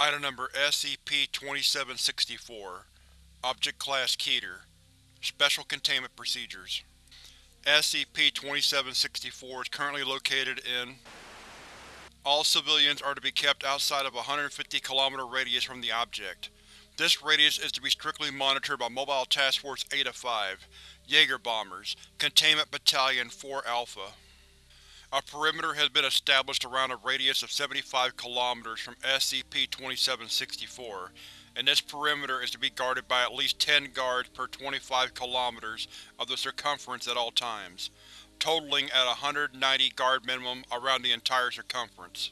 Item Number SCP-2764 Object Class Keter Special Containment Procedures SCP-2764 is currently located in All civilians are to be kept outside of a 150 km radius from the object. This radius is to be strictly monitored by Mobile Task Force Eta-5, Jaeger Bombers, Containment Battalion 4 Alpha. A perimeter has been established around a radius of 75 km from SCP-2764, and this perimeter is to be guarded by at least 10 guards per 25 km of the circumference at all times, totaling at 190 guard minimum around the entire circumference.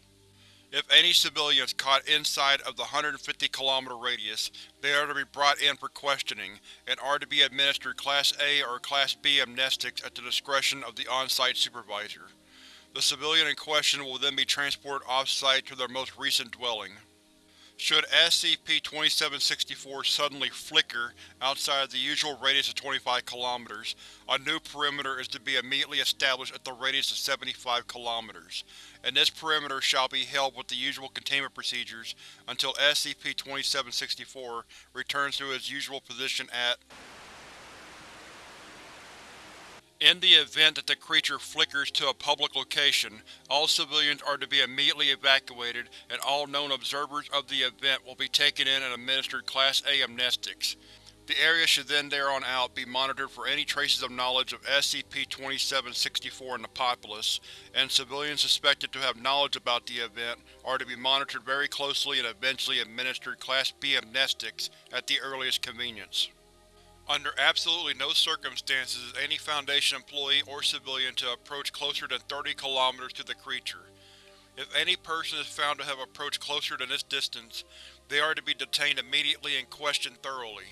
If any civilians caught inside of the 150 km radius, they are to be brought in for questioning, and are to be administered Class A or Class B amnestics at the discretion of the on-site supervisor. The civilian in question will then be transported off-site to their most recent dwelling. Should SCP-2764 suddenly flicker outside of the usual radius of 25 km, a new perimeter is to be immediately established at the radius of 75 km, and this perimeter shall be held with the usual containment procedures until SCP-2764 returns to its usual position at in the event that the creature flickers to a public location, all civilians are to be immediately evacuated and all known observers of the event will be taken in and administered Class A amnestics. The area should then thereon out be monitored for any traces of knowledge of SCP-2764 in the populace, and civilians suspected to have knowledge about the event are to be monitored very closely and eventually administered Class B amnestics at the earliest convenience. Under absolutely no circumstances is any Foundation employee or civilian to approach closer than 30 kilometers to the creature. If any person is found to have approached closer than this distance, they are to be detained immediately and questioned thoroughly.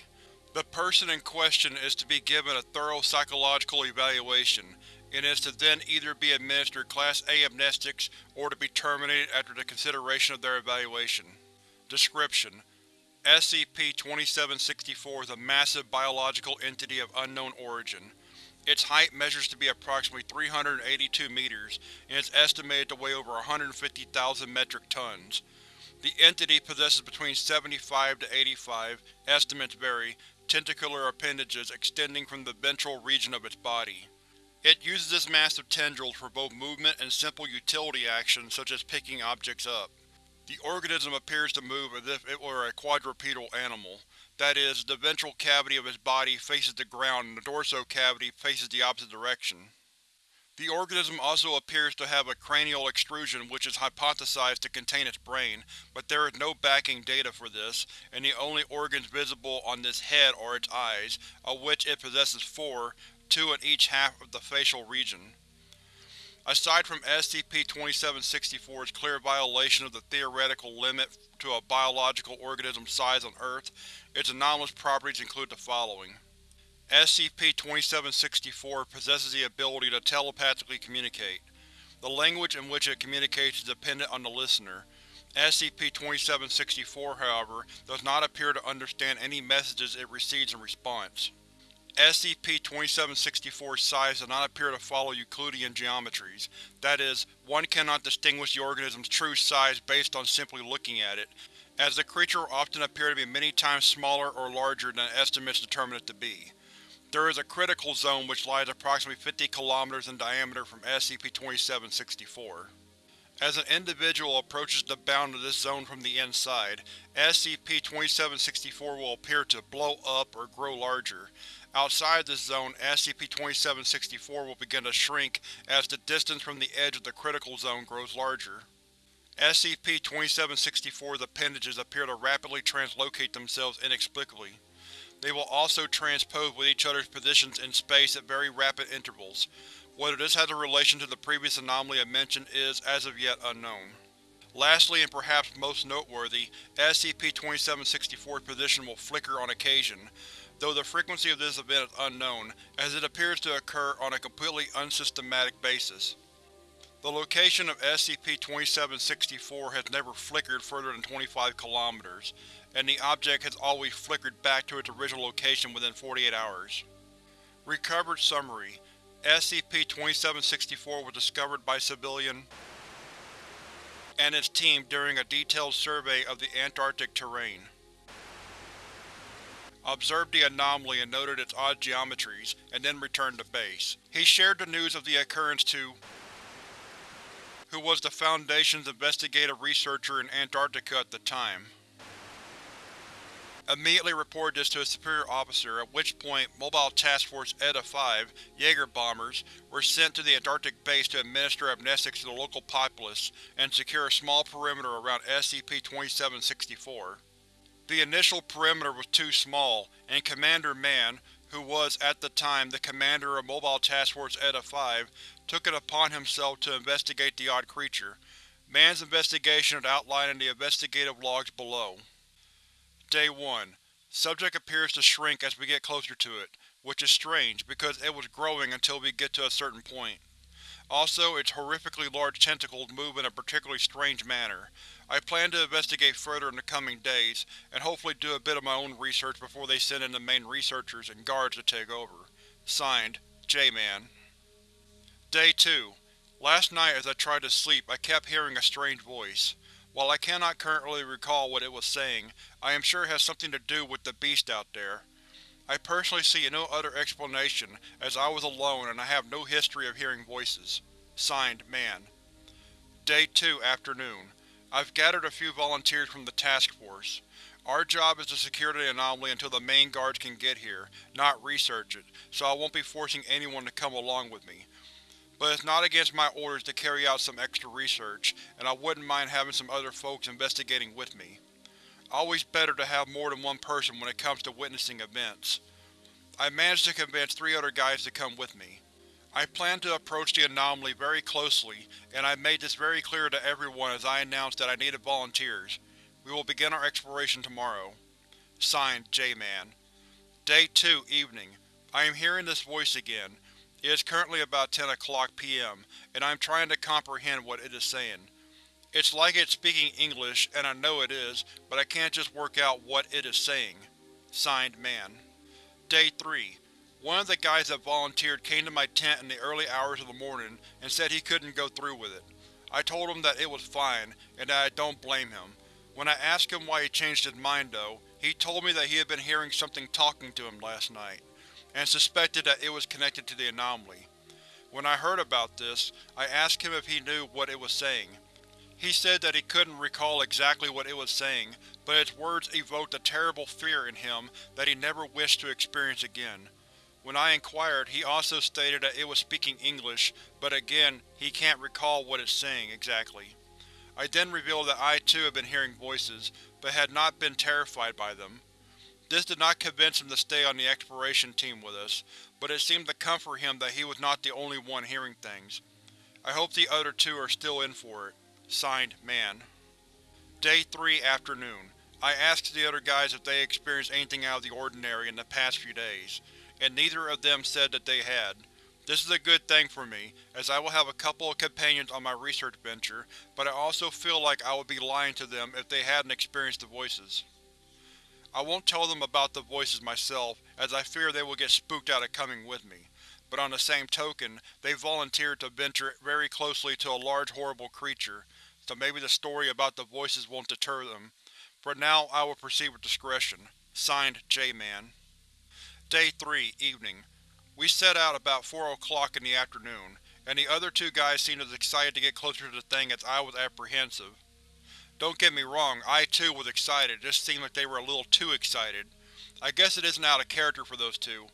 The person in question is to be given a thorough psychological evaluation, and is to then either be administered Class A amnestics or to be terminated after the consideration of their evaluation. Description: SCP-2764 is a massive biological entity of unknown origin. Its height measures to be approximately 382 meters, and is estimated to weigh over 150,000 metric tons. The entity possesses between 75 to 85, estimates vary, tentacular appendages extending from the ventral region of its body. It uses its massive tendrils for both movement and simple utility actions such as picking objects up. The organism appears to move as if it were a quadrupedal animal. That is, the ventral cavity of its body faces the ground and the dorsal cavity faces the opposite direction. The organism also appears to have a cranial extrusion which is hypothesized to contain its brain, but there is no backing data for this, and the only organs visible on this head are its eyes, of which it possesses four, two in each half of the facial region. Aside from SCP-2764's clear violation of the theoretical limit to a biological organism's size on Earth, its anomalous properties include the following. SCP-2764 possesses the ability to telepathically communicate. The language in which it communicates is dependent on the listener. SCP-2764, however, does not appear to understand any messages it receives in response. SCP-2764's size does not appear to follow Euclidean geometries. That is, one cannot distinguish the organism's true size based on simply looking at it, as the creature will often appear to be many times smaller or larger than estimates determine it to be. There is a critical zone which lies approximately 50 km in diameter from SCP-2764. As an individual approaches the bound of this zone from the inside, SCP-2764 will appear to blow up or grow larger. Outside this zone, SCP-2764 will begin to shrink as the distance from the edge of the critical zone grows larger. SCP-2764's appendages appear to rapidly translocate themselves inexplicably. They will also transpose with each other's positions in space at very rapid intervals. Whether this has a relation to the previous anomaly I mentioned is, as of yet, unknown. Lastly and perhaps most noteworthy, SCP-2764's position will flicker on occasion, though the frequency of this event is unknown, as it appears to occur on a completely unsystematic basis. The location of SCP-2764 has never flickered further than 25 km, and the object has always flickered back to its original location within 48 hours. Recovered Summary SCP-2764 was discovered by civilian and its team during a detailed survey of the Antarctic terrain. Observed the anomaly and noted its odd geometries, and then returned to base. He shared the news of the occurrence to who was the Foundation's investigative researcher in Antarctica at the time. Immediately reported this to a superior officer, at which point Mobile Task Force ETA-5 Jaeger bombers were sent to the Antarctic base to administer amnestics to the local populace and secure a small perimeter around SCP-2764. The initial perimeter was too small, and Commander Mann, who was, at the time, the commander of Mobile Task Force ETA-5, took it upon himself to investigate the odd creature. Mann's investigation is outlined in the investigative logs below. Day 1. Subject appears to shrink as we get closer to it, which is strange, because it was growing until we get to a certain point. Also, its horrifically large tentacles move in a particularly strange manner. I plan to investigate further in the coming days, and hopefully do a bit of my own research before they send in the main researchers and guards to take over. Signed, J-Man. Day 2. Last night as I tried to sleep, I kept hearing a strange voice. While I cannot currently recall what it was saying, I am sure it has something to do with the beast out there. I personally see no other explanation, as I was alone and I have no history of hearing voices. Signed, Mann. Day 2, Afternoon. I've gathered a few volunteers from the task force. Our job is to secure the anomaly until the main guards can get here, not research it, so I won't be forcing anyone to come along with me. But it's not against my orders to carry out some extra research, and I wouldn't mind having some other folks investigating with me. Always better to have more than one person when it comes to witnessing events. I managed to convince three other guys to come with me. I plan to approach the anomaly very closely, and I made this very clear to everyone as I announced that I needed volunteers. We will begin our exploration tomorrow. Signed, J-Man. Day 2, Evening. I am hearing this voice again, it is currently about 10 o'clock p.m., and I am trying to comprehend what it is saying. It's like it's speaking English, and I know it is, but I can't just work out what it is saying. Signed, Mann. Day 3. One of the guys that volunteered came to my tent in the early hours of the morning and said he couldn't go through with it. I told him that it was fine, and that I don't blame him. When I asked him why he changed his mind though, he told me that he had been hearing something talking to him last night and suspected that it was connected to the anomaly. When I heard about this, I asked him if he knew what it was saying. He said that he couldn't recall exactly what it was saying, but its words evoked a terrible fear in him that he never wished to experience again. When I inquired, he also stated that it was speaking English, but again, he can't recall what it's saying exactly. I then revealed that I too had been hearing voices, but had not been terrified by them. This did not convince him to stay on the exploration team with us, but it seemed to comfort him that he was not the only one hearing things. I hope the other two are still in for it. Signed, Mann. Day 3, Afternoon. I asked the other guys if they experienced anything out of the ordinary in the past few days, and neither of them said that they had. This is a good thing for me, as I will have a couple of companions on my research venture, but I also feel like I would be lying to them if they hadn't experienced the voices. I won't tell them about the voices myself, as I fear they will get spooked out of coming with me, but on the same token, they volunteered to venture very closely to a large horrible creature, so maybe the story about the voices won't deter them. For now, I will proceed with discretion. Signed, J-Man. Day 3, Evening. We set out about 4 o'clock in the afternoon, and the other two guys seemed as excited to get closer to the thing as I was apprehensive. Don't get me wrong, I too was excited, it just seemed like they were a little too excited. I guess it isn't out of character for those two.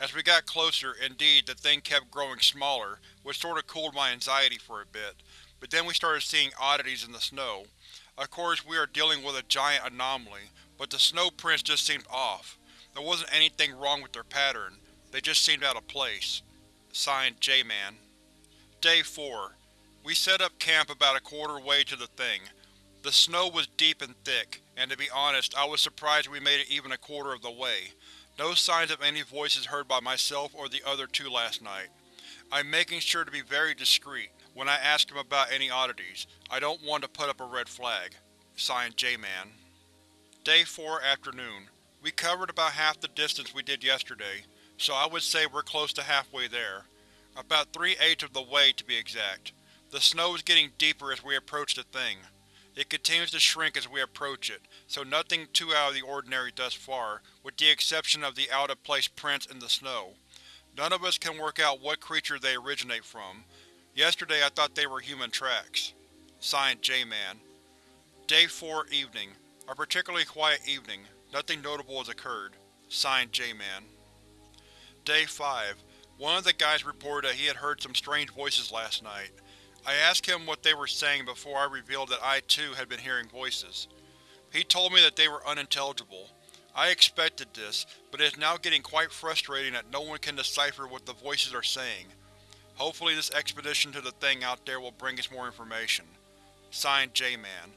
As we got closer, indeed, the thing kept growing smaller, which sort of cooled my anxiety for a bit, but then we started seeing oddities in the snow. Of course, we are dealing with a giant anomaly, but the snow prints just seemed off. There wasn't anything wrong with their pattern, they just seemed out of place. Signed, J-Man. Day 4. We set up camp about a quarter way to the thing. The snow was deep and thick, and to be honest, I was surprised we made it even a quarter of the way. No signs of any voices heard by myself or the other two last night. I'm making sure to be very discreet when I ask him about any oddities. I don't want to put up a red flag. Signed, J-Man. Day 4, Afternoon. We covered about half the distance we did yesterday, so I would say we're close to halfway there. About three-eighths of the way, to be exact. The snow is getting deeper as we approach the thing. It continues to shrink as we approach it, so nothing too out of the ordinary thus far, with the exception of the out-of-place prints in the snow. None of us can work out what creature they originate from. Yesterday I thought they were human tracks. Signed, J-Man. Day 4, Evening. A particularly quiet evening. Nothing notable has occurred. Signed, J-Man. Day 5. One of the guys reported that he had heard some strange voices last night. I asked him what they were saying before I revealed that I too had been hearing voices. He told me that they were unintelligible. I expected this, but it is now getting quite frustrating that no one can decipher what the voices are saying. Hopefully this expedition to the thing out there will bring us more information. Signed, J-Man.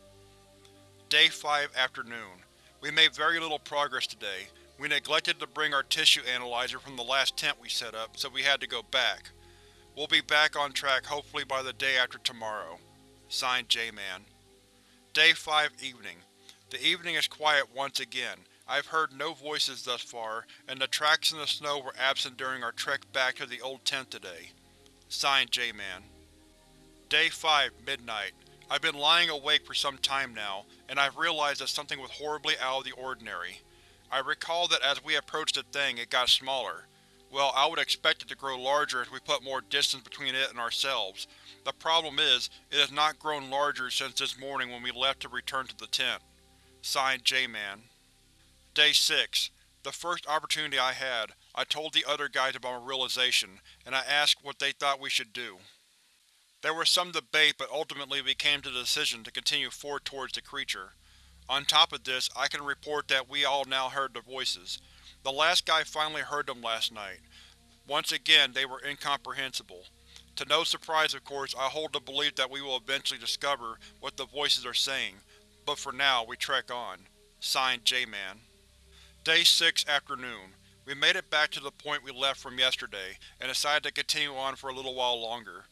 Day 5 Afternoon. We made very little progress today. We neglected to bring our tissue analyzer from the last tent we set up, so we had to go back. We'll be back on track hopefully by the day after tomorrow. Signed, J-Man. Day 5 Evening. The evening is quiet once again. I've heard no voices thus far, and the tracks in the snow were absent during our trek back to the old tent today. Signed, J-Man. Day 5 Midnight. I've been lying awake for some time now, and I've realized that something was horribly out of the ordinary. I recall that as we approached the thing, it got smaller. Well, I would expect it to grow larger as we put more distance between it and ourselves. The problem is, it has not grown larger since this morning when we left to return to the tent. Signed, J-Man. Day 6. The first opportunity I had, I told the other guys about my realization, and I asked what they thought we should do. There was some debate but ultimately we came to the decision to continue forward towards the creature. On top of this, I can report that we all now heard the voices. The last guy finally heard them last night. Once again, they were incomprehensible. To no surprise, of course, I hold the belief that we will eventually discover what the voices are saying, but for now, we trek on. Signed, J-Man. Day 6 Afternoon. We made it back to the point we left from yesterday, and decided to continue on for a little while longer.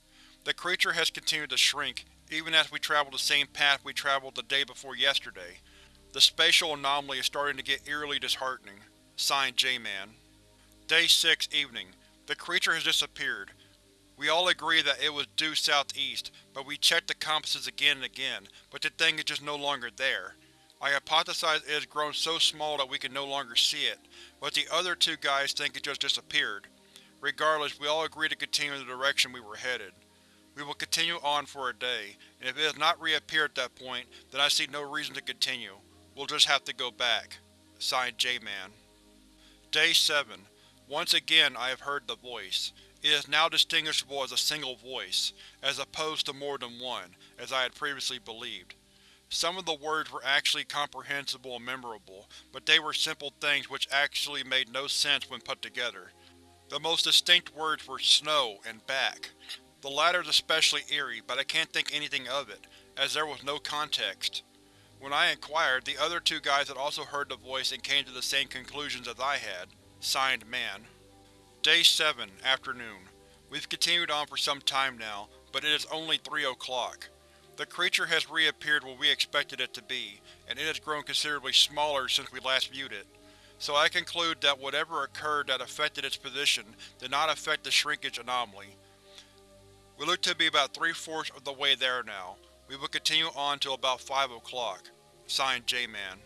The creature has continued to shrink, even as we travel the same path we traveled the day before yesterday. The spatial anomaly is starting to get eerily disheartening. Signed, J-Man. Day 6 Evening. The creature has disappeared. We all agree that it was due southeast, but we checked the compasses again and again, but the thing is just no longer there. I hypothesize it has grown so small that we can no longer see it, but the other two guys think it just disappeared. Regardless, we all agree to continue in the direction we were headed. We will continue on for a day, and if it has not reappeared at that point, then I see no reason to continue. We'll just have to go back. Signed, J-Man. Day 7. Once again I have heard the voice. It is now distinguishable as a single voice, as opposed to more than one, as I had previously believed. Some of the words were actually comprehensible and memorable, but they were simple things which actually made no sense when put together. The most distinct words were snow and back. The latter is especially eerie, but I can't think anything of it, as there was no context. When I inquired, the other two guys had also heard the voice and came to the same conclusions as I had. Signed, Mann. Day 7 Afternoon. We've continued on for some time now, but it is only 3 o'clock. The creature has reappeared where we expected it to be, and it has grown considerably smaller since we last viewed it. So I conclude that whatever occurred that affected its position did not affect the shrinkage anomaly. We look to be about three-fourths of the way there now. We will continue on till about 5 o'clock. Signed, J-Man.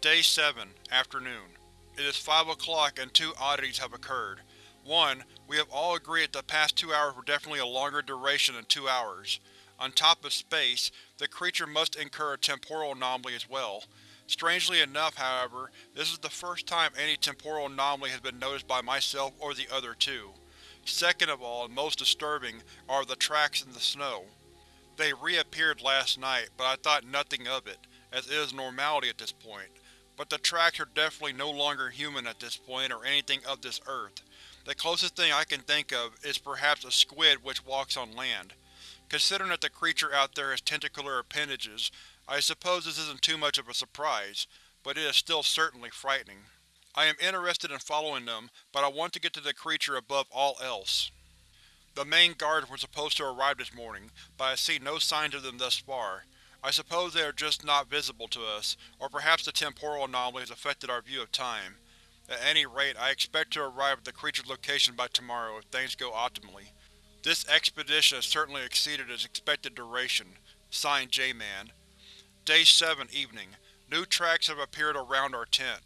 Day 7 Afternoon. It is 5 o'clock and two oddities have occurred. One, we have all agreed that the past two hours were definitely a longer duration than two hours. On top of space, the creature must incur a temporal anomaly as well. Strangely enough, however, this is the first time any temporal anomaly has been noticed by myself or the other two. Second of all, and most disturbing, are the tracks in the snow. They reappeared last night, but I thought nothing of it, as it is normality at this point. But the tracks are definitely no longer human at this point or anything of this earth. The closest thing I can think of is perhaps a squid which walks on land. Considering that the creature out there has tentacular appendages, I suppose this isn't too much of a surprise, but it is still certainly frightening. I am interested in following them, but I want to get to the creature above all else. The main guards were supposed to arrive this morning, but I see no signs of them thus far. I suppose they are just not visible to us, or perhaps the temporal anomaly has affected our view of time. At any rate, I expect to arrive at the creature's location by tomorrow if things go optimally. This expedition has certainly exceeded its expected duration. Signed, J-Man. Day 7, Evening. New tracks have appeared around our tent.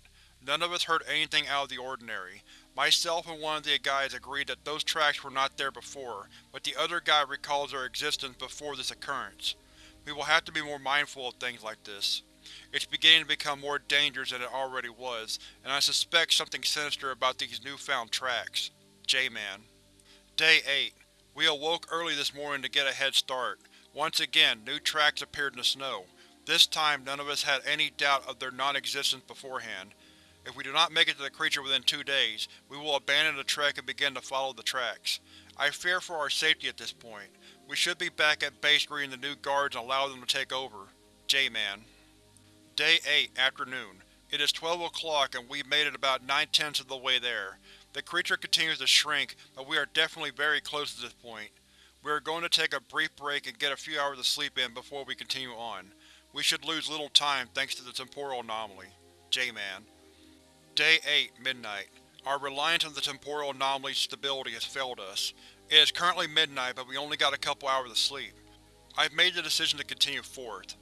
None of us heard anything out of the ordinary. Myself and one of the guys agreed that those tracks were not there before, but the other guy recalls their existence before this occurrence. We will have to be more mindful of things like this. It's beginning to become more dangerous than it already was, and I suspect something sinister about these newfound tracks. J-Man. Day 8. We awoke early this morning to get a head start. Once again, new tracks appeared in the snow. This time, none of us had any doubt of their non-existence beforehand. If we do not make it to the creature within two days, we will abandon the trek and begin to follow the tracks. I fear for our safety at this point. We should be back at base greeting the new guards and allow them to take over. J-Man. Day 8, Afternoon. It is 12 o'clock and we've made it about nine-tenths of the way there. The creature continues to shrink, but we are definitely very close at this point. We are going to take a brief break and get a few hours of sleep in before we continue on. We should lose little time thanks to the temporal anomaly. J-Man. Day 8, Midnight. Our reliance on the temporal anomaly's stability has failed us. It is currently midnight, but we only got a couple hours of sleep. I've made the decision to continue forth.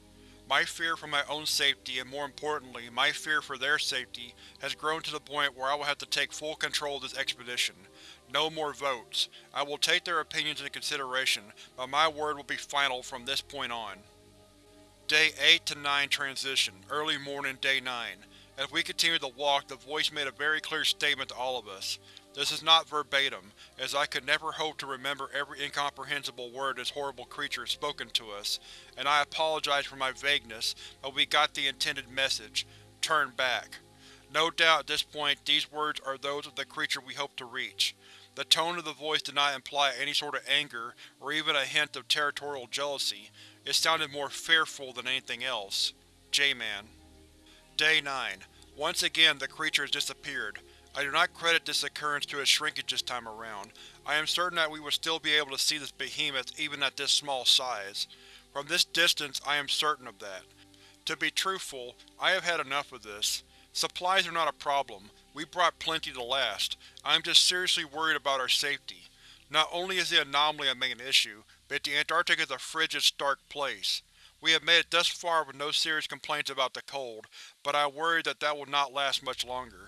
My fear for my own safety, and more importantly, my fear for their safety, has grown to the point where I will have to take full control of this expedition. No more votes. I will take their opinions into consideration, but my word will be final from this point on. Day 8 to 9 Transition, early morning, Day 9. As we continued to walk, the voice made a very clear statement to all of us. This is not verbatim, as I could never hope to remember every incomprehensible word this horrible creature has spoken to us, and I apologize for my vagueness, but we got the intended message. Turn back. No doubt at this point these words are those of the creature we hope to reach. The tone of the voice did not imply any sort of anger, or even a hint of territorial jealousy, it sounded more fearful than anything else. J-Man. Day 9. Once again the creature has disappeared. I do not credit this occurrence to its shrinkage this time around. I am certain that we would still be able to see this behemoth even at this small size. From this distance I am certain of that. To be truthful, I have had enough of this. Supplies are not a problem. We brought plenty to last. I am just seriously worried about our safety. Not only is the anomaly a main issue, but the Antarctic is a frigid, stark place. We have made it thus far with no serious complaints about the cold, but I worry that that will not last much longer.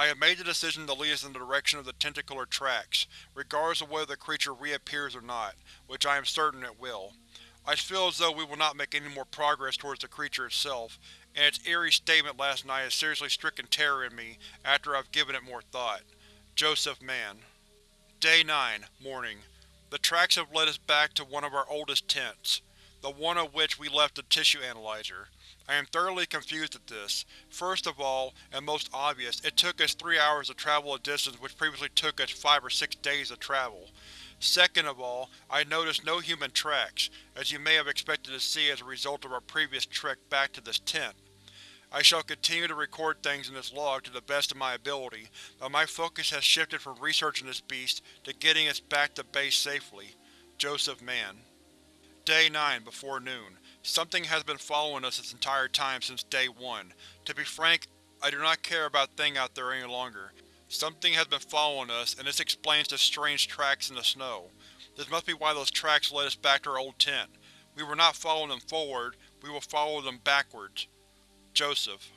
I have made the decision to lead us in the direction of the tentacular tracks, regardless of whether the creature reappears or not, which I am certain it will. I feel as though we will not make any more progress towards the creature itself, and its eerie statement last night has seriously stricken terror in me after I've given it more thought. Joseph Mann Day 9, Morning. The tracks have led us back to one of our oldest tents, the one of which we left the tissue analyzer. I am thoroughly confused at this. First of all, and most obvious, it took us three hours to travel a distance which previously took us five or six days to travel. Second of all, I noticed no human tracks, as you may have expected to see as a result of our previous trek back to this tent. I shall continue to record things in this log to the best of my ability, but my focus has shifted from researching this beast to getting us back to base safely. Joseph Mann Day 9, before noon. Something has been following us this entire time since Day 1. To be frank, I do not care about thing out there any longer. Something has been following us, and this explains the strange tracks in the snow. This must be why those tracks led us back to our old tent. We were not following them forward, we will follow them backwards. Joseph.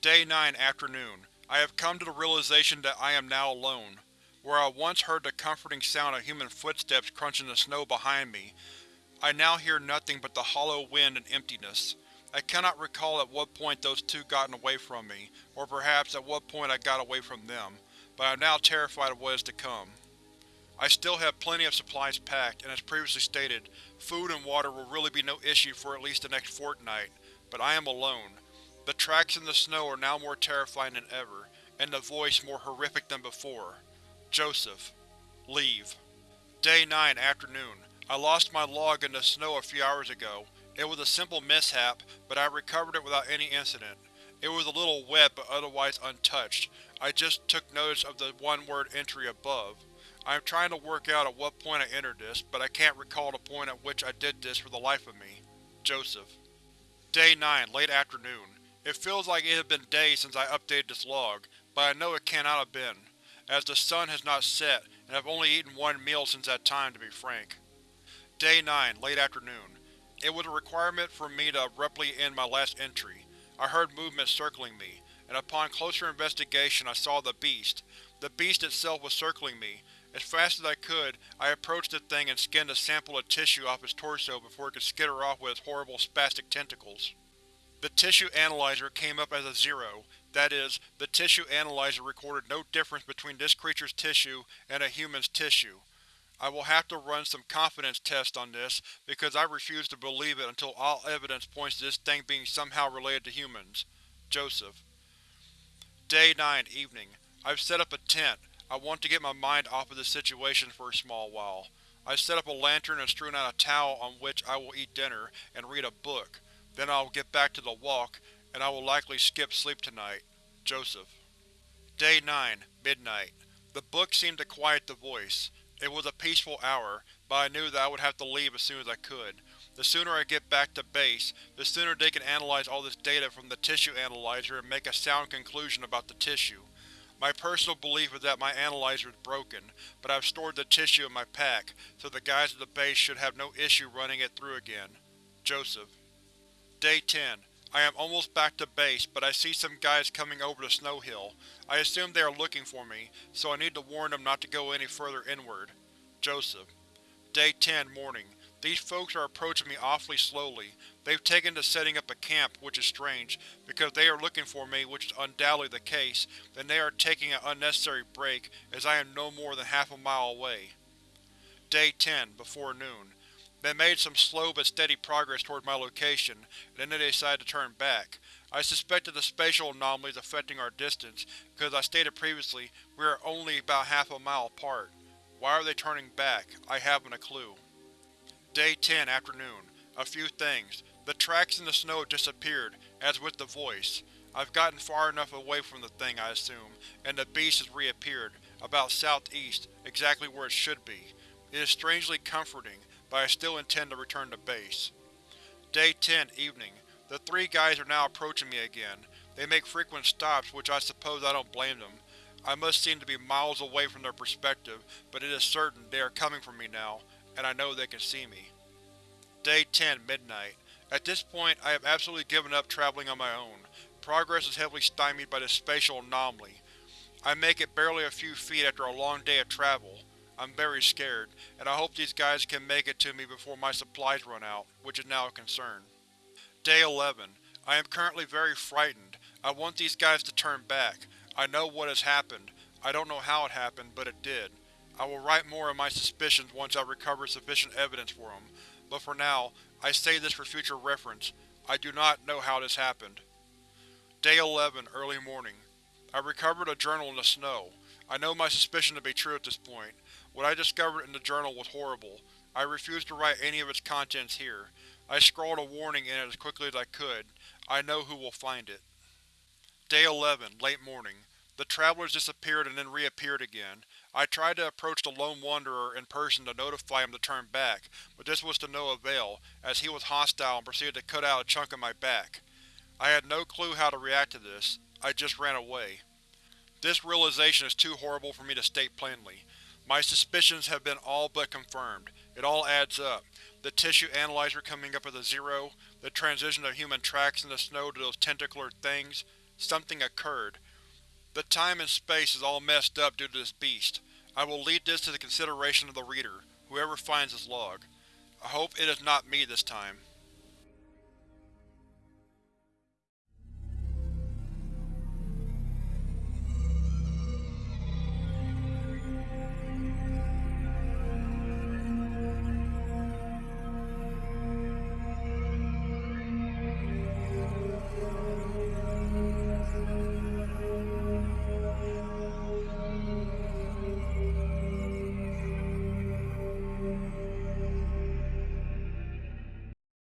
Day 9, Afternoon. I have come to the realization that I am now alone. Where I once heard the comforting sound of human footsteps crunching the snow behind me, I now hear nothing but the hollow wind and emptiness. I cannot recall at what point those two gotten away from me, or perhaps at what point I got away from them, but I am now terrified of what is to come. I still have plenty of supplies packed, and as previously stated, food and water will really be no issue for at least the next fortnight, but I am alone. The tracks in the snow are now more terrifying than ever, and the voice more horrific than before. Joseph. Leave. Day 9, Afternoon. I lost my log in the snow a few hours ago. It was a simple mishap, but I recovered it without any incident. It was a little wet but otherwise untouched. I just took notice of the one-word entry above. I am trying to work out at what point I entered this, but I can't recall the point at which I did this for the life of me. Joseph. Day 9, late afternoon. It feels like it has been days since I updated this log, but I know it cannot have been. as the sun has not set and I've only eaten one meal since that time, to be frank. Day 9, late afternoon. It was a requirement for me to abruptly end my last entry. I heard movement circling me, and upon closer investigation I saw the beast. The beast itself was circling me. As fast as I could, I approached the thing and skinned a sample of tissue off its torso before it could skitter off with its horrible spastic tentacles. The tissue analyzer came up as a zero. That is, the tissue analyzer recorded no difference between this creature's tissue and a human's tissue. I will have to run some confidence tests on this, because I refuse to believe it until all evidence points to this thing being somehow related to humans. Joseph. Day 9, Evening. I've set up a tent. I want to get my mind off of this situation for a small while. I've set up a lantern and strewn out a towel on which I will eat dinner and read a book. Then I will get back to the walk, and I will likely skip sleep tonight. Joseph. Day 9, Midnight. The book seemed to quiet the voice. It was a peaceful hour, but I knew that I would have to leave as soon as I could. The sooner I get back to base, the sooner they can analyze all this data from the tissue analyzer and make a sound conclusion about the tissue. My personal belief is that my analyzer is broken, but I've stored the tissue in my pack, so the guys at the base should have no issue running it through again. Joseph. Day 10. I am almost back to base, but I see some guys coming over the snow hill. I assume they are looking for me, so I need to warn them not to go any further inward. Joseph. Day 10, Morning. These folks are approaching me awfully slowly. They've taken to setting up a camp, which is strange, because they are looking for me, which is undoubtedly the case, then they are taking an unnecessary break, as I am no more than half a mile away. Day 10, before noon. They made some slow but steady progress toward my location, and then they decided to turn back. I suspected the spatial anomalies affecting our distance, because as I stated previously, we are only about half a mile apart. Why are they turning back? I haven't a clue. Day 10, Afternoon. A few things. The tracks in the snow disappeared, as with the voice. I've gotten far enough away from the thing, I assume, and the beast has reappeared, about southeast, exactly where it should be. It is strangely comforting, but I still intend to return to base. Day 10, Evening. The three guys are now approaching me again. They make frequent stops, which I suppose I don't blame them. I must seem to be miles away from their perspective, but it is certain they are coming for me now, and I know they can see me. Day 10, Midnight. At this point, I have absolutely given up traveling on my own. Progress is heavily stymied by this spatial anomaly. I make it barely a few feet after a long day of travel. I'm very scared, and I hope these guys can make it to me before my supplies run out, which is now a concern. Day 11. I am currently very frightened. I want these guys to turn back. I know what has happened. I don't know how it happened, but it did. I will write more of my suspicions once I recover sufficient evidence for them, but for now, I say this for future reference. I do not know how this happened. Day 11, early morning. I recovered a journal in the snow. I know my suspicion to be true at this point. What I discovered in the journal was horrible. I refuse to write any of its contents here. I scrawled a warning in it as quickly as I could. I know who will find it. Day 11, late morning. The travelers disappeared and then reappeared again. I tried to approach the Lone Wanderer in person to notify him to turn back, but this was to no avail, as he was hostile and proceeded to cut out a chunk of my back. I had no clue how to react to this. I just ran away. This realization is too horrible for me to state plainly. My suspicions have been all but confirmed. It all adds up. The tissue analyzer coming up as a zero, the transition of human tracks in the snow to those tentacular things. Something occurred. The time and space is all messed up due to this beast. I will leave this to the consideration of the reader, whoever finds this log. I hope it is not me this time.